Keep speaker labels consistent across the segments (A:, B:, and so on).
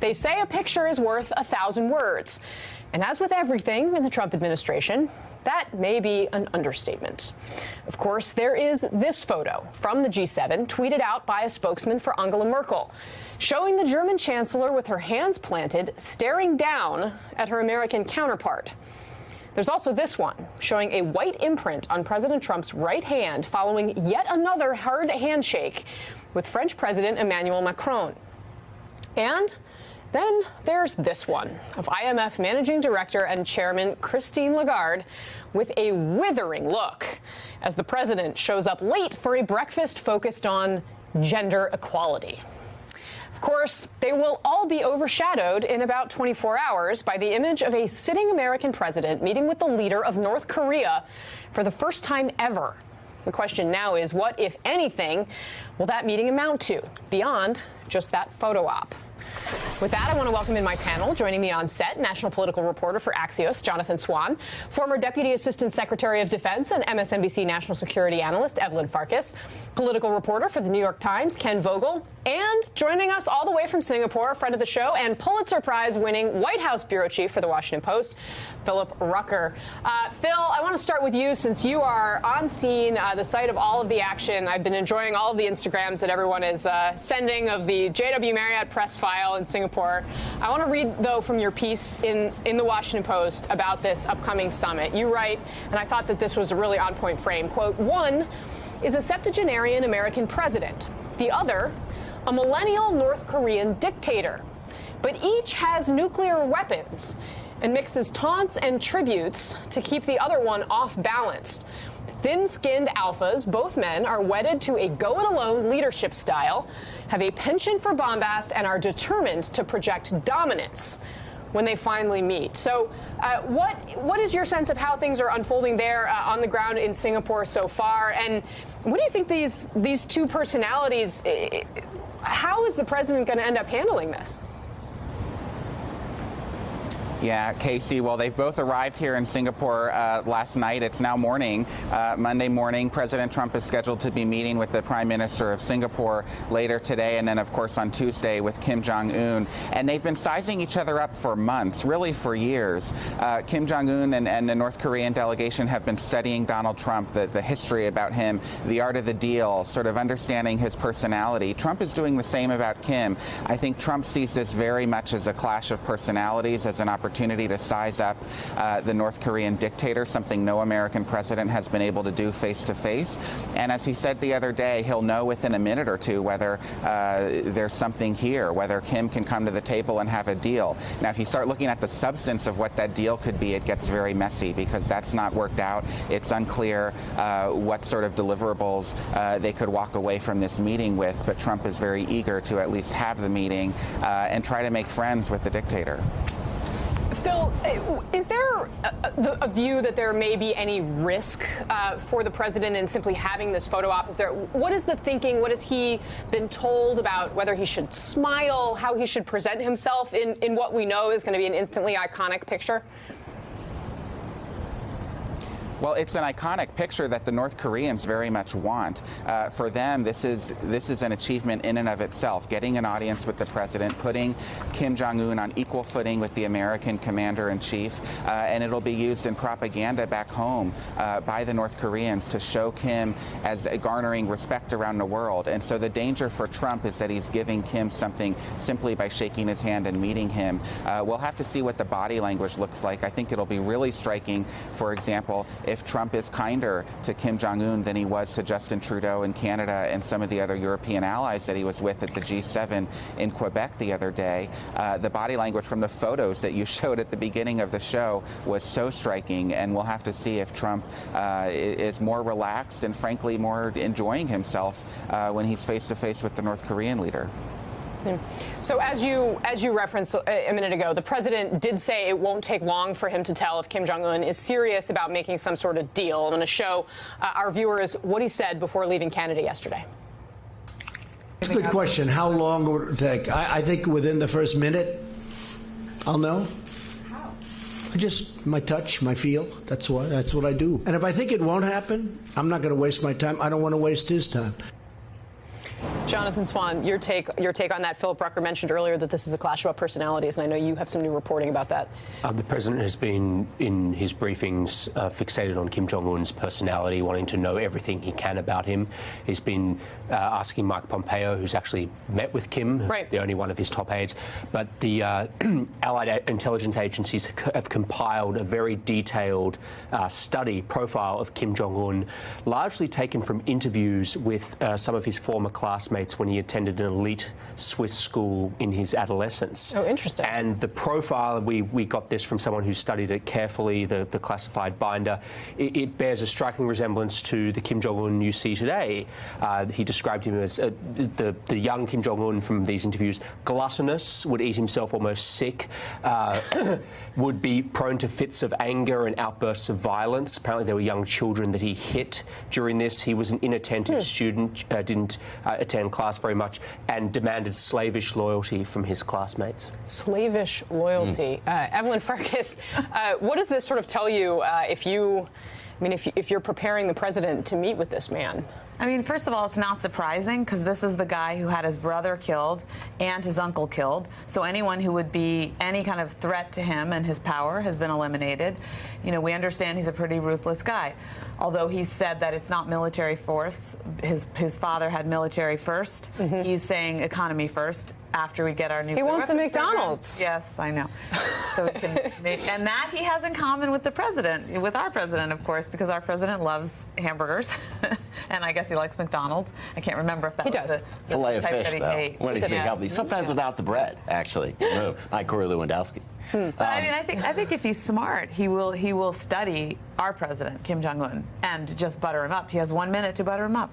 A: They say a picture is worth a thousand words. And as with everything in the Trump administration, that may be an understatement. Of course, there is this photo from the G7 tweeted out by a spokesman for Angela Merkel, showing the German chancellor with her hands planted, staring down at her American counterpart. There's also this one showing a white imprint on President Trump's right hand following yet another hard handshake with French President Emmanuel Macron. And then there's this one of IMF Managing Director and Chairman Christine Lagarde with a withering look as the president shows up late for a breakfast focused on gender equality. Of course, they will all be overshadowed in about 24 hours by the image of a sitting American president meeting with the leader of North Korea for the first time ever. The question now is what, if anything, will that meeting amount to beyond just that photo op? With that, I want to welcome in my panel. Joining me on set, national political reporter for Axios, Jonathan Swan, former Deputy Assistant Secretary of Defense and MSNBC national security analyst, Evelyn Farkas, political reporter for the New York Times, Ken Vogel, and joining us all the way from Singapore, friend of the show and Pulitzer Prize winning White House bureau chief for the Washington Post, Philip Rucker. Uh, Phil, I want to start with you since you are on scene, uh, the site of all of the action. I've been enjoying all of the Instagrams that everyone is uh, sending of the JW Marriott press file in Singapore. I want to read, though, from your piece in, in the Washington Post about this upcoming summit. You write, and I thought that this was a really on point frame, quote, one is a septuagenarian American president. The other a millennial North Korean dictator. But each has nuclear weapons and mixes taunts and tributes to keep the other one off balance. Thin skinned alphas, both men, are wedded to a go it alone leadership style, have a penchant for bombast, and are determined to project dominance when they finally meet. So, uh, what what is your sense of how things are unfolding there uh, on the ground in Singapore so far? And what do you think these these two personalities? How is the president going to end up handling this?
B: Yeah, Casey. Well, they've both arrived here in Singapore uh, last night. It's now morning, uh, Monday morning. President Trump is scheduled to be meeting with the Prime Minister of Singapore later today, and then, of course, on Tuesday with Kim Jong Un. And they've been sizing each other up for months, really for years. Uh, Kim Jong Un and, and, the North Korean delegation have been studying Donald Trump, the, the history about him, the art of the deal, sort of understanding his personality. Trump is doing the same about Kim. I think Trump sees this very much as a clash of personalities, as an opportunity opportunity to size up uh, the North Korean dictator, something no American president has been able to do face to face. And as he said the other day, he'll know within a minute or two whether uh, there's something here, whether Kim can come to the table and have a deal. Now, if you start looking at the substance of what that deal could be, it gets very messy because that's not worked out. It's unclear uh, what sort of deliverables uh, they could walk away from this meeting with, but Trump is very eager to at least have the meeting uh, and try to make friends with the dictator.
A: Phil, uh, is there a, a, view that there may be any risk uh, for the president in simply having this photo op? Is there, what is the thinking? What has he been told about whether he should smile, how he should present himself in, in what we know is going to be an instantly iconic picture?
B: Well, it's an iconic picture that the North Koreans very much want. Uh, for them, this is this is an achievement in and of itself. Getting an audience with the president, putting Kim Jong Un on equal footing with the American commander in chief, uh, and it'll be used in propaganda back home uh, by the North Koreans to show Kim as garnering respect around the world. And so the danger for Trump is that he's giving Kim something simply by shaking his hand and meeting him. Uh, we'll have to see what the body language looks like. I think it'll be really striking, for example, if Trump is kinder to Kim Jong un than he was to Justin Trudeau in Canada and some of the other European allies that he was with at the G7 in Quebec the other day. Uh, the body language from the photos that you showed at the beginning of the show was so striking, and we'll have to see if Trump uh, is more relaxed and, frankly, more enjoying himself uh, when he's face to face with the North Korean leader.
A: So as you as you referenced a minute ago, the president did say it won't take long for him to tell if Kim Jong Un is serious about making some sort of deal. I'm going to show uh, our viewers what he said before leaving Canada yesterday.
C: It's a good question. How long would it take? I, I think within the first minute, I'll know. How? I just my touch, my feel. That's what that's what I do. And if I think it won't happen, I'm not going to waste my time. I don't want to waste his time.
A: Jonathan Swan, your take your take on that. Philip Rucker mentioned earlier that this is a clash about personalities, and I know you have some new reporting about that.
D: Uh, the president has been in his briefings uh, fixated on Kim Jong Un's personality, wanting to know everything he can about him. He's been uh, asking Mike Pompeo, who's actually met with Kim,
A: right.
D: the only one of his top aides. But the uh, Allied intelligence agencies have compiled a very detailed uh, study profile of Kim Jong Un, largely taken from interviews with uh, some of his former classmates when he attended an elite Swiss school in his adolescence.
A: Oh, interesting.
D: And the profile, we, we got this from someone who studied it carefully, the, the classified binder. It, it bears a striking resemblance to the Kim Jong un you see today. Uh, he described him as uh, the, the young Kim Jong un from these interviews gluttonous, would eat himself almost sick, uh, would be prone to fits of anger and outbursts of violence. Apparently, there were young children that he hit during this. He was an inattentive hmm. student, uh, didn't uh, class very much, and demanded slavish loyalty from his classmates.
A: Slavish loyalty. Mm. Uh, Evelyn Farkas, uh, what does this sort of tell you uh, if you, I mean, if, if you're preparing the president to meet with this man?
E: I mean, first of all, it's not surprising because this is the guy who had his brother killed and his uncle killed. So anyone who would be any kind of threat to him and his power has been eliminated. You know, we understand he's a pretty ruthless guy. Although he said that it's not military force, his his father had military 1st mm -hmm. He's saying economy first after we get our new.
A: He wants a McDonald's.
E: Program. Yes, I know. So can make, and that he has in common with the president, with our president, of course, because our president loves hamburgers, and I guess he likes McDonald's. I can't remember if that
A: he
E: was
A: does.
E: the,
F: the Filet of fish, though. When he's being healthy, sometimes yeah. without the bread, actually. like Corey Lewandowski.
E: Hmm. But um, I mean, I think I think if he's smart, he will he will study our president Kim Jong Un and just butter him up. He has one minute to butter him up.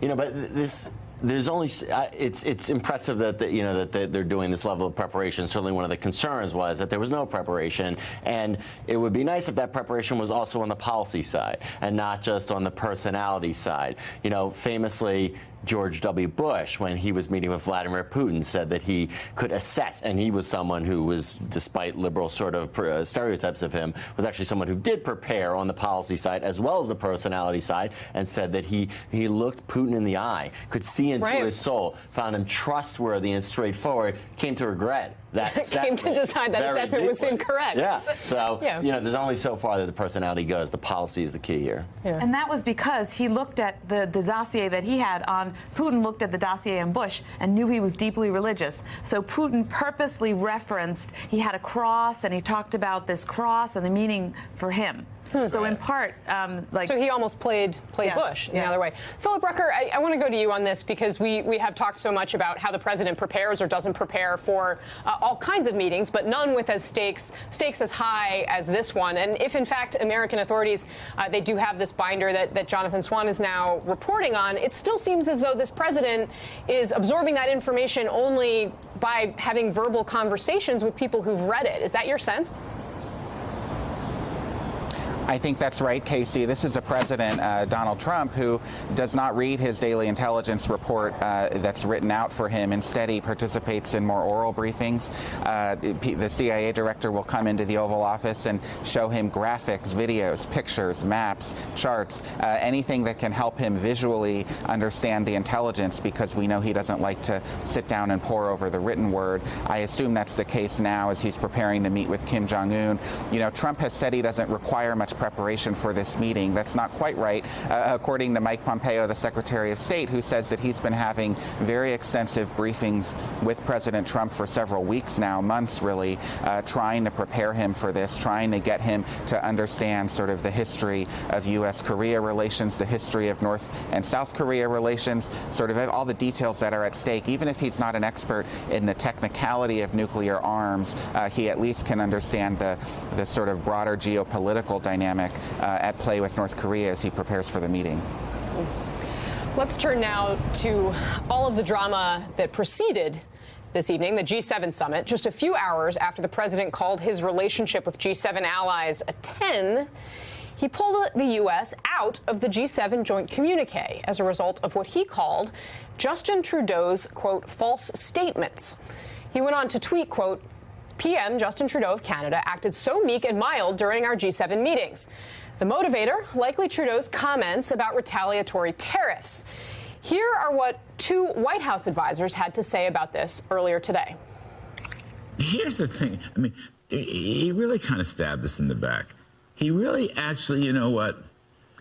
F: You know, but this there's only it's it's impressive that the, you know that they're doing this level of preparation. Certainly, one of the concerns was that there was no preparation, and it would be nice if that preparation was also on the policy side and not just on the personality side. You know, famously, George W. Bush, when he was meeting with Vladimir Putin, said that he could assess, and he was someone who was, despite liberal sort of uh, stereotypes of him, was actually someone who did prepare on the policy side as well as the personality side, and said that he, he looked Putin in the eye, could see into right. his soul, found him trustworthy and straightforward, came to regret that
A: came to decide that assessment deeply. was incorrect.
F: Yeah. So, yeah. you know, there's only so far that the personality goes. The policy is the key here.
E: Yeah. And that was because he looked at the, the dossier that he had on, Putin looked at the dossier on Bush and knew he was deeply religious. So Putin purposely referenced, he had a cross and he talked about this cross and the meaning for him. Hmm. So in part, um, like
A: so he almost played played yes, Bush in yes. the other way. Philip Rucker, I, I want to go to you on this because we we have talked so much about how the president prepares or doesn't prepare for uh, all kinds of meetings, but none with as stakes stakes as high as this one. And if in fact American authorities uh, they do have this binder that that Jonathan Swan is now reporting on, it still seems as though this president is absorbing that information only by having verbal conversations with people who've read it. Is that your sense?
B: I think that's right, Casey. This is a president, uh, Donald Trump, who does not read his daily intelligence report uh, that's written out for him. Instead, he participates in more oral briefings. Uh, the CIA director will come into the Oval Office and show him graphics, videos, pictures, maps, charts, uh, anything that can help him visually understand the intelligence because we know he doesn't like to sit down and pore over the written word. I assume that's the case now as he's preparing to meet with Kim Jong-un. You know, Trump has said he doesn't require much preparation for this meeting. That's not quite right, uh, according to Mike Pompeo, the Secretary of State, who says that he's been having very extensive briefings with President Trump for several weeks now, months really, uh, trying to prepare him for this, trying to get him to understand sort of the history of U.S.-Korea relations, the history of North and South Korea relations, sort of all the details that are at stake. Even if he's not an expert in the technicality of nuclear arms, uh, he at least can understand the, the sort of broader geopolitical dynamics dynamic uh, at play with North Korea as he prepares for the meeting.
A: Let's turn now to all of the drama that preceded this evening, the G7 summit, just a few hours after the president called his relationship with G7 allies a 10. He pulled the U.S. out of the G7 joint communique as a result of what he called Justin Trudeau's, quote, false statements. He went on to tweet, quote, PM Justin Trudeau of Canada acted so meek and mild during our G7 meetings. The motivator, likely Trudeau's comments about retaliatory tariffs. Here are what two White House advisors had to say about this earlier today.
G: Here's the thing. I mean, he really kind of stabbed us in the back. He really actually, you know what?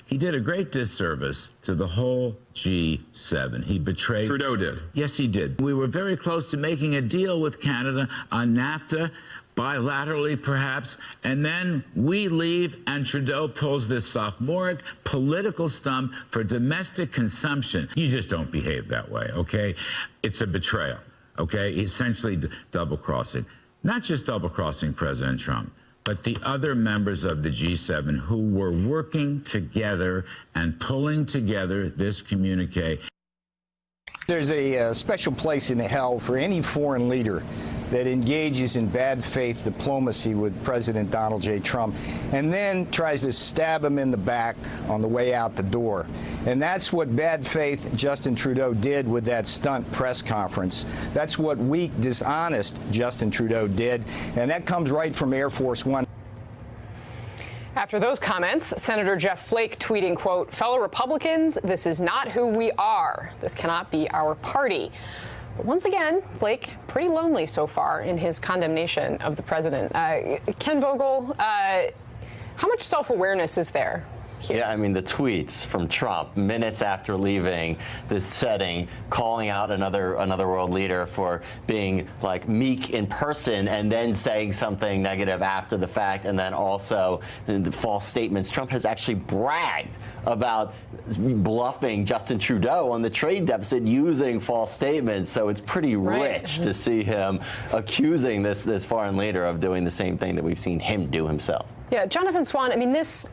G: He did a great disservice to the whole G7. He betrayed.
H: Trudeau did.
G: Yes, he did. We were very close to making a deal with Canada on NAFTA, bilaterally perhaps, and then we leave and Trudeau pulls this sophomoric political stump for domestic consumption. You just don't behave that way, okay? It's a betrayal, okay? Essentially double crossing. Not just double crossing President Trump but the other members of the G7 who were working together and pulling together this communique.
I: There's a, uh, special place in hell for any foreign leader that engages in bad faith diplomacy with President Donald J. Trump and then tries to stab him in the back on the way out the door. And that's what bad faith Justin Trudeau did with that stunt press conference. That's what weak, dishonest Justin Trudeau did. And that comes right from Air Force One.
A: After those comments, Senator Jeff Flake tweeting, quote, fellow Republicans, this is not who we are. This cannot be our party. But once again, Flake, pretty lonely so far in his condemnation of the president. Uh, Ken Vogel, uh, how much self-awareness is there here.
F: Yeah, I mean, the tweets from Trump minutes after leaving this setting, calling out another another world leader for being like meek in person and then saying something negative after the fact, and then also the false statements. Trump has actually bragged about bluffing Justin Trudeau on the trade deficit using false statements. So it's pretty right. rich mm-hmm. to see him accusing this this foreign leader of doing the same thing that we've seen him do himself.
A: Yeah, Jonathan Swan, I mean, this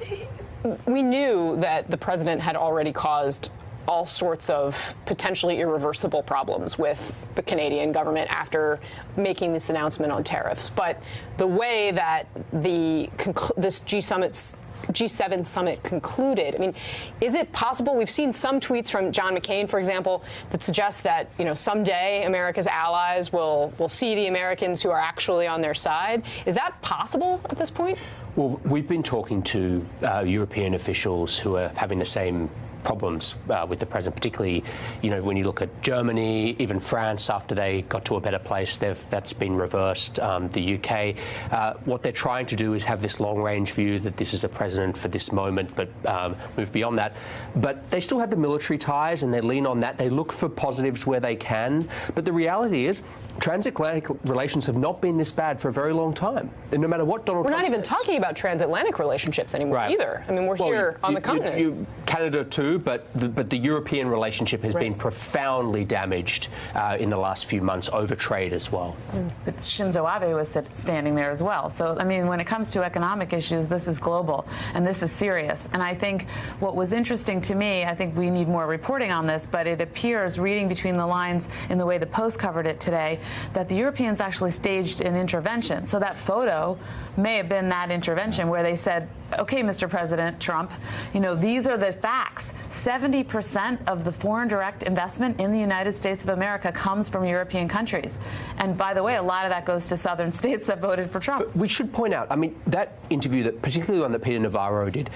A: we knew that the president had already caused all sorts of potentially irreversible problems with the Canadian government after making this announcement on tariffs. But the way that the this G summits G7 summit concluded. I mean, is it possible? We've seen some tweets from John McCain, for example, that suggest that you know someday America's allies will will see the Americans who are actually on their side. Is that possible at this point?
D: Well, we've been talking to uh, European officials who are having the same problems uh, with the president, particularly, you know, when you look at Germany, even France, after they got to a better place, that's been reversed. Um, the UK, uh, what they're trying to do is have this long-range view that this is a president for this moment, but um, move beyond that. But they still have the military ties, and they lean on that. They look for positives where they can. But the reality is, transatlantic relations have not been this bad for a very long time. And no matter what Donald
A: We're
D: Trump
A: not even
D: says.
A: talking about transatlantic relationships anymore
D: right.
A: either. I mean, we're well, here
D: you,
A: on
D: you,
A: the continent.
D: You, Canada too, but the, but the European relationship has right. been profoundly damaged uh, in the last few months over trade as well.
E: Mm. But Shinzo Abe was standing there as well. So, I mean, when it comes to economic issues, this is global and this is serious. And I think what was interesting to me, I think we need more reporting on this, but it appears, reading between the lines in the way the Post covered it today, that the Europeans actually staged an intervention. So that photo may have been that intervention where they said, okay, Mr. President Trump, you know, these are the facts. 70% of the foreign direct investment in the United States of America comes from European countries. And by the way, a lot of that goes to southern states that voted for Trump.
D: But we should point out, I mean, that interview, that particularly one that Peter Navarro did,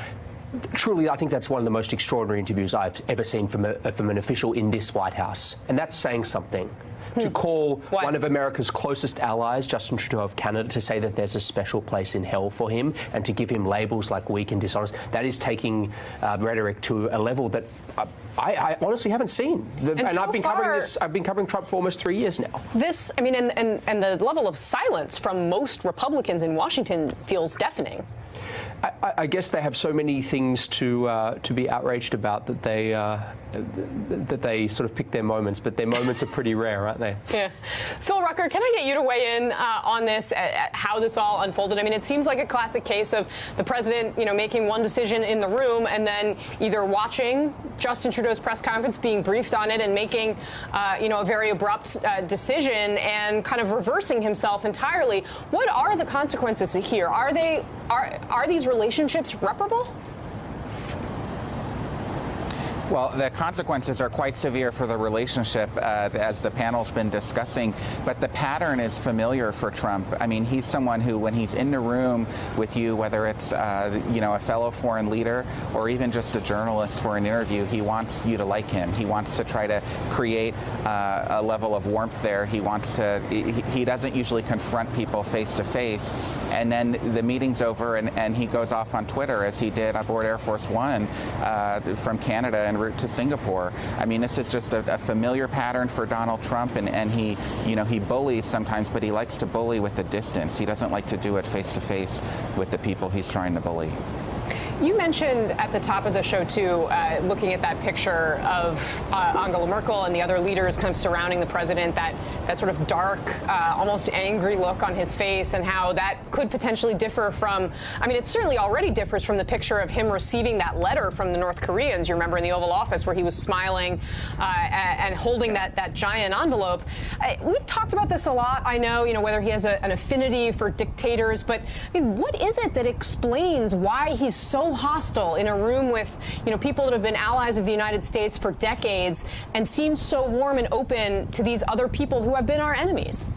D: truly, I think that's one of the most extraordinary interviews I've ever seen from, a, from an official in this White House. And that's saying something to hmm. call one of America's closest allies, Justin Trudeau of Canada, to say that there's a special place in hell for him and to give him labels like weak and dishonest, that is taking uh, rhetoric to a level that uh, I, I, honestly haven't seen.
A: And, and
D: so
A: I've
D: been
A: far,
D: covering this. I've been covering Trump for almost three years now.
A: This, I mean, and, and, and the level of silence from most Republicans in Washington feels deafening.
D: I, I, guess they have so many things to uh, to be outraged about that they uh, that they sort of pick their moments, but their moments are pretty rare, aren't they?
A: Yeah. Phil Rucker, can I get you to weigh in uh, on this, at, at how this all unfolded? I mean, it seems like a classic case of the president, you know, making one decision in the room and then either watching Justin Trudeau's press conference, being briefed on it, and making, uh, you know, a very abrupt uh, decision and kind of reversing himself entirely. What are the consequences here? Are they are are these relationships reparable?
B: Well, the consequences are quite severe for the relationship, uh, as the panel's been discussing. But the pattern is familiar for Trump. I mean, he's someone who, when he's in the room with you, whether it's uh, you know a fellow foreign leader or even just a journalist for an interview, he wants you to like him. He wants to try to create uh, a level of warmth there. He wants to. He, doesn't usually confront people face to face, and then the meeting's over, and, and he goes off on Twitter as he did aboard Air Force One uh, from Canada en route to Singapore. I mean, this is just a, a familiar pattern for Donald Trump, and, and he, you know, he bullies sometimes, but he likes to bully with the distance. He doesn't like to do it face to face with the people he's trying to bully.
A: You mentioned at the top of the show, too, uh, looking at that picture of uh, Angela Merkel and the other leaders kind of surrounding the president, that, that sort of dark, uh, almost angry look on his face, and how that could potentially differ from, I mean, it certainly already differs from the picture of him receiving that letter from the North Koreans, you remember, in the Oval Office, where he was smiling uh, and holding that, that giant envelope. we've talked about this a lot, I know, you know, whether he has a, an affinity for dictators, but I mean, what is it that explains why he's so hostile in a room with, you know, people that have been allies of the United States for decades and seems so warm and open to these other people who have been our enemies?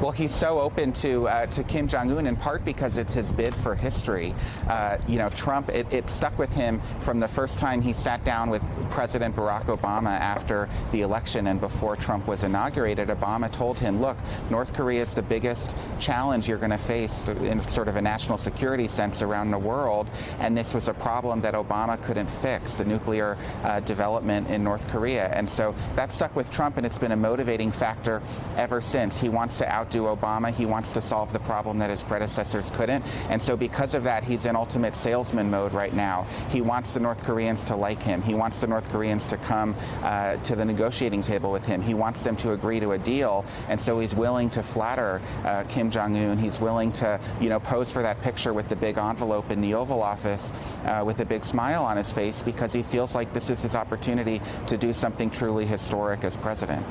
B: Well, he's so open to uh, to Kim Jong Un in part because it's his bid for history. Uh, you know, Trump it, it, stuck with him from the first time he sat down with President Barack Obama after the election and before Trump was inaugurated. Obama told him, "Look, North Korea is the biggest challenge you're going to face in sort of a national security sense around the world, and this was a problem that Obama couldn't fix: the nuclear uh, development in North Korea." And so that stuck with Trump, and it's been a motivating factor ever since. He wants to out outdo Obama. He wants to solve the problem that his predecessors couldn't. And so because of that, he's in ultimate salesman mode right now. He wants the North Koreans to like him. He wants the North Koreans to come uh, to the negotiating table with him. He wants them to agree to a deal. And so he's willing to flatter uh, Kim Jong-un. He's willing to, you know, pose for that picture with the big envelope in the Oval Office uh, with a big smile on his face because he feels like this is his opportunity to do something truly historic as president.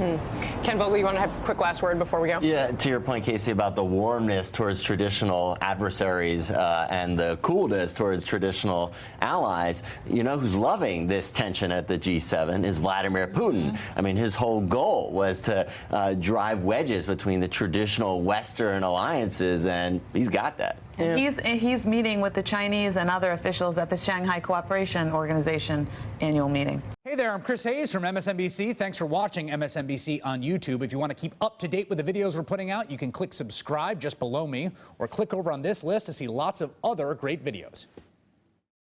A: Hmm. Ken Vogel, you want to have a quick last word before we go?
F: Yeah, to your point, Casey, about the warmness towards traditional adversaries uh, and the coolness towards traditional allies, you know who's loving this tension at the G7 is Vladimir Putin. Mm -hmm. I mean, his whole goal was to uh, drive wedges between the traditional Western alliances, and he's got that.
E: Yeah. He's he's meeting with the Chinese and other officials at the Shanghai Cooperation Organization annual meeting.
H: Hey there, I'm Chris Hayes from MSNBC. Thanks for watching MSNBC on YouTube. If you want to keep up to date with the videos we're putting out, you can click subscribe just below me or click over on this list to see lots of other great videos.